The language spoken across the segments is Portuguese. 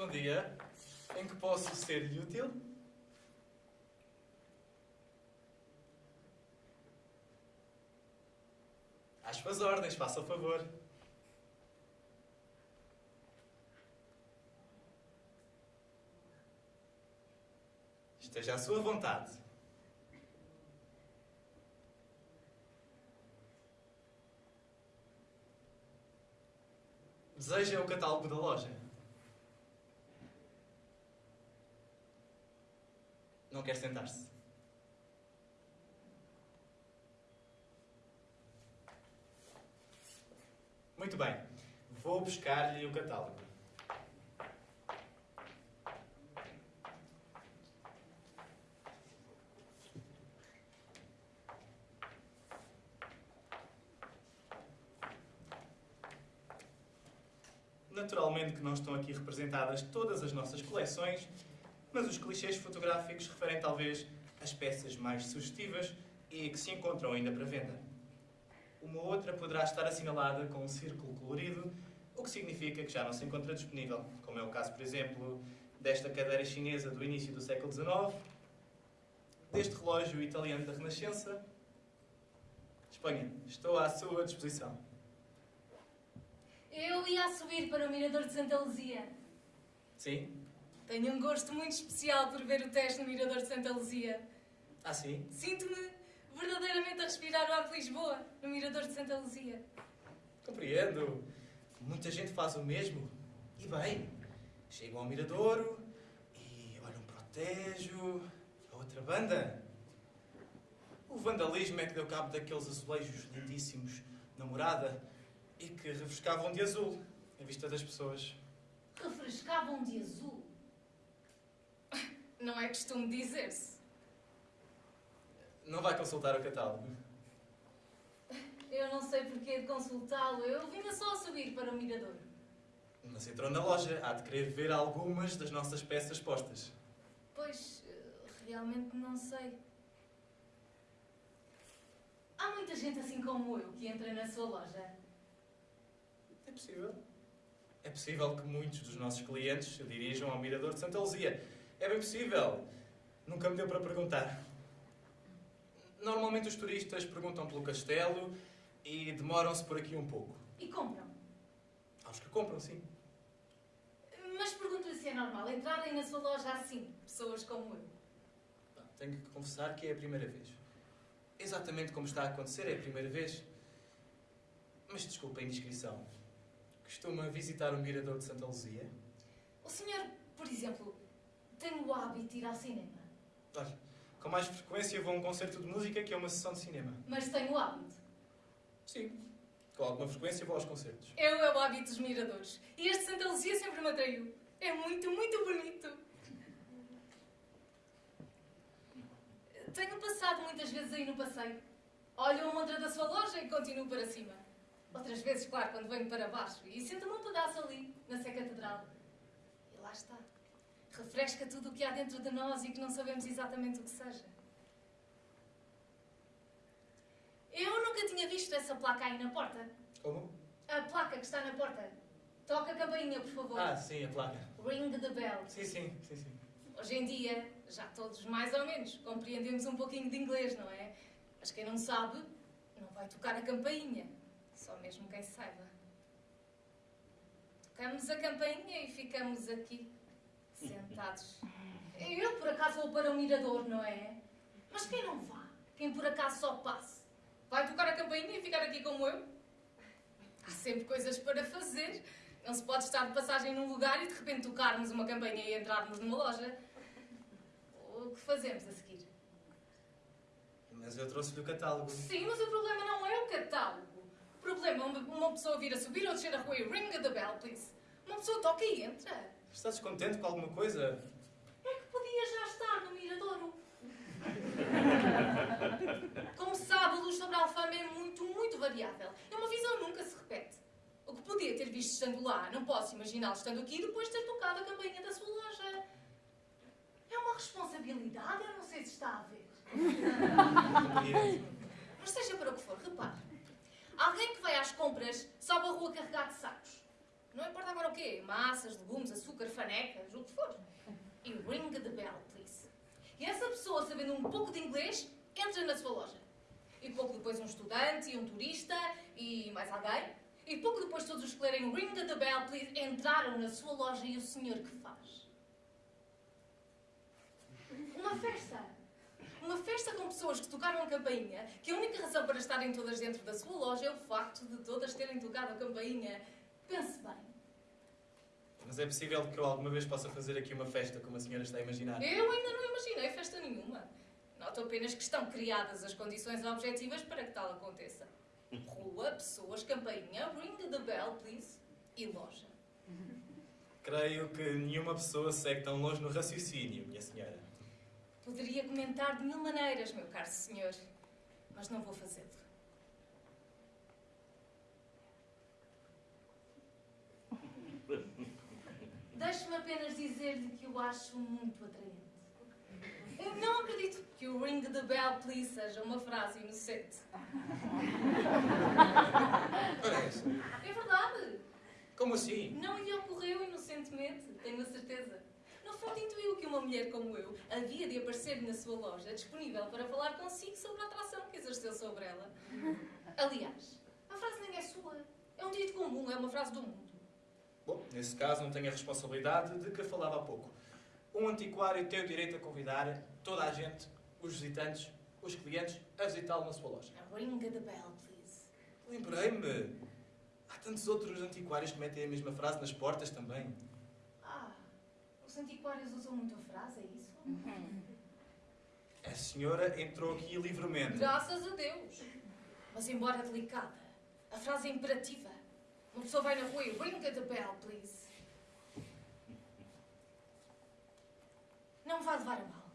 Bom dia. Em que posso ser-lhe útil? Às suas ordens, faça o favor. Esteja à sua vontade. Deseja o catálogo da loja? Não quer sentar-se? Muito bem. Vou buscar-lhe o catálogo. Naturalmente que não estão aqui representadas todas as nossas coleções, mas os clichês fotográficos referem talvez às peças mais sugestivas e que se encontram ainda para venda. Uma outra poderá estar assinalada com um círculo colorido, o que significa que já não se encontra disponível, como é o caso, por exemplo, desta cadeira chinesa do início do século XIX, deste relógio italiano da Renascença. Espanha, estou à sua disposição. Eu ia a subir para o Mirador de Santa Luzia. Sim? Tenho um gosto muito especial por ver o teste no Mirador de Santa Luzia. Ah, sim? Sinto-me verdadeiramente a respirar o ar de Lisboa, no Mirador de Santa Luzia. Compreendo. Muita gente faz o mesmo. E bem, chegam ao Miradouro e olham para o Tejo, a outra banda. O vandalismo é que deu cabo daqueles azulejos lindíssimos na morada e que refrescavam de azul a vista das pessoas. Refrescavam de azul. Costume dizer-se. Não vai consultar o catálogo? Eu não sei porquê de consultá-lo. Eu vinha só a subir para o Mirador. Mas entrou na loja. Há de querer ver algumas das nossas peças postas. Pois, realmente não sei. Há muita gente assim como eu que entra na sua loja. É possível. É possível que muitos dos nossos clientes se dirijam ao Mirador de Santa Luzia. É bem possível. Nunca me deu para perguntar. Normalmente os turistas perguntam pelo castelo e demoram-se por aqui um pouco. E compram. Os que compram, sim. Mas pergunto-lhe se é normal entrarem na sua loja assim, pessoas como eu. Tenho que confessar que é a primeira vez. Exatamente como está a acontecer, é a primeira vez. Mas desculpa a indiscrição. Costuma visitar o Mirador de Santa Luzia? O senhor, por exemplo, tem o hábito de ir ao cinema, Olha, com mais frequência vou a um concerto de música que é uma sessão de cinema. mas tem o hábito. Sim, com alguma frequência vou aos concertos. Eu é o hábito dos miradores. E este Santa Luzia sempre me atraiu. É muito, muito bonito. Tenho passado muitas vezes aí no passeio. Olho a montra da sua loja e continuo para cima. Outras vezes, claro, quando venho para baixo. E sento-me um pedaço ali, na Sé Catedral. E lá está. Refresca tudo o que há dentro de nós e que não sabemos exatamente o que seja. Eu nunca tinha visto essa placa aí na porta. Como? A placa que está na porta. Toca a campainha, por favor. Ah, sim, a placa. Ring the bell. Sim, sim, sim, sim. Hoje em dia, já todos mais ou menos compreendemos um pouquinho de inglês, não é? Mas quem não sabe, não vai tocar a campainha. Só mesmo quem saiba. Tocamos a campainha e ficamos aqui, sentados. Eu, por acaso, vou para o mirador, não é? Mas quem não vá? Quem por acaso só passe? Vai tocar a campainha e ficar aqui como eu? Há sempre coisas para fazer. Não se pode estar de passagem num lugar e de repente tocarmos uma campainha e entrarmos numa loja. O que fazemos a seguir? Mas eu trouxe-lhe o catálogo. Sim, mas o problema não é o catálogo. O problema é uma, pessoa vir a subir ou descer a rua e ring the bell, please. Uma pessoa toca e entra. Está descontente com alguma coisa? É que podia já estar no Miradouro. Como sabe, a luz sobre a Alfama é muito, muito variável. É uma visão nunca se repete. O que podia ter visto estando lá, não posso imaginá-lo estando aqui depois de ter tocado a campainha da sua loja. É uma responsabilidade, eu não sei se está a ver. Mas seja para o que for, repare. Alguém que vai às compras sobe a rua carregado de sacos. Não importa agora o quê? Massas, legumes, açúcar, fanecas, o que for. E ring the bell, please. E essa pessoa, sabendo um pouco de inglês, entra na sua loja. E pouco depois um estudante e um turista e mais alguém. E pouco depois todos os que lerem ring the bell, please, entraram na sua loja e o senhor que faz? Uma festa. Uma festa com pessoas que tocaram a campainha, que a única razão para estarem todas dentro da sua loja é o facto de todas terem tocado a campainha. Pense bem. Mas é possível que eu alguma vez possa fazer aqui uma festa como a senhora está a imaginar? Eu ainda não imaginei festa nenhuma. Noto apenas que estão criadas as condições objetivas para que tal aconteça. Rua, pessoas, campainha, ring the bell, please, e loja. Creio que nenhuma pessoa segue tão longe no raciocínio, minha senhora. Poderia comentar de mil maneiras, meu caro senhor, mas não vou fazê-lo. Deixe-me apenas dizer-lhe que o acho muito atraente. Eu não acredito que o ring the bell, please, seja uma frase inocente. Parece. É verdade. Como assim? Não lhe ocorreu inocentemente, tenho a certeza. No fundo, intuiu que uma mulher como eu havia de aparecer na sua loja, disponível para falar consigo sobre a atração que exerceu sobre ela. Aliás, a frase nem é sua. É um dito comum, é uma frase do mundo. Bom, nesse caso não tenho a responsabilidade de que falava há pouco. Um antiquário tem o direito a convidar toda a gente, os visitantes, os clientes, a visitá-lo na sua loja. Ring the bell, please. Lembrei-me. Há tantos outros antiquários que metem a mesma frase nas portas também. Ah, os antiquários usam muito a frase, é isso? A senhora entrou aqui livremente. Graças a Deus. Mas embora delicada, a frase é imperativa. Uma pessoa vai na rua e ring the bell, please. Não me vai levar a mal.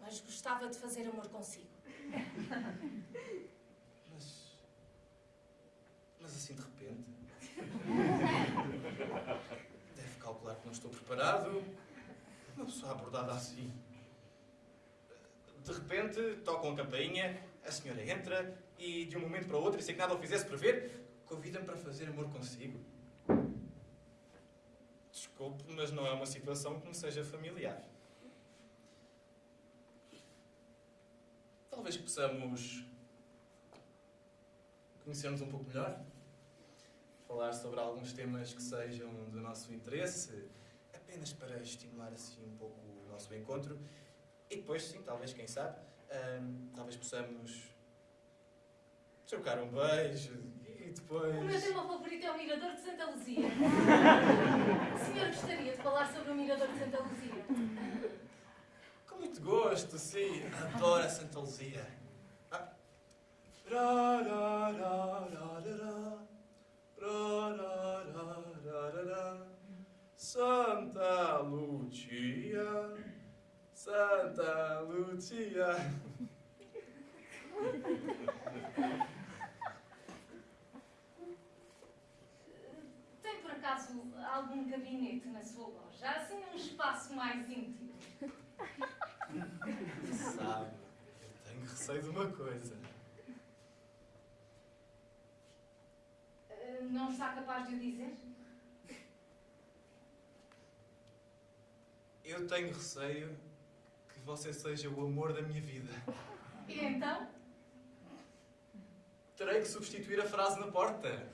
Mas gostava de fazer amor consigo. Mas. Mas assim de repente. Deve calcular que não estou preparado. Uma pessoa abordada assim. De repente, tocam a campainha, a senhora entra e, de um momento para o outro, sem que nada o fizesse prever, convida-me para fazer amor consigo. Desculpe, mas não é uma situação que me seja familiar. Talvez possamos conhecermos um pouco melhor, falar sobre alguns temas que sejam do nosso interesse, apenas para estimular assim um pouco o nosso encontro. E depois, sim, talvez, quem sabe, hum, talvez possamos trocar um beijo e depois. O meu tema favorito é o Mirador de Santa Luzia. O senhor gostaria de falar sobre o Mirador de Santa Luzia? Com muito gosto, sim. Adoro a Santa Luzia. Por acaso algum gabinete na sua loja? Assim um espaço mais íntimo. Sabe, eu tenho receio de uma coisa. Eh, Não está capaz de o dizer? Eu tenho receio que você seja o amor da minha vida. E então? Terei que substituir a frase na porta.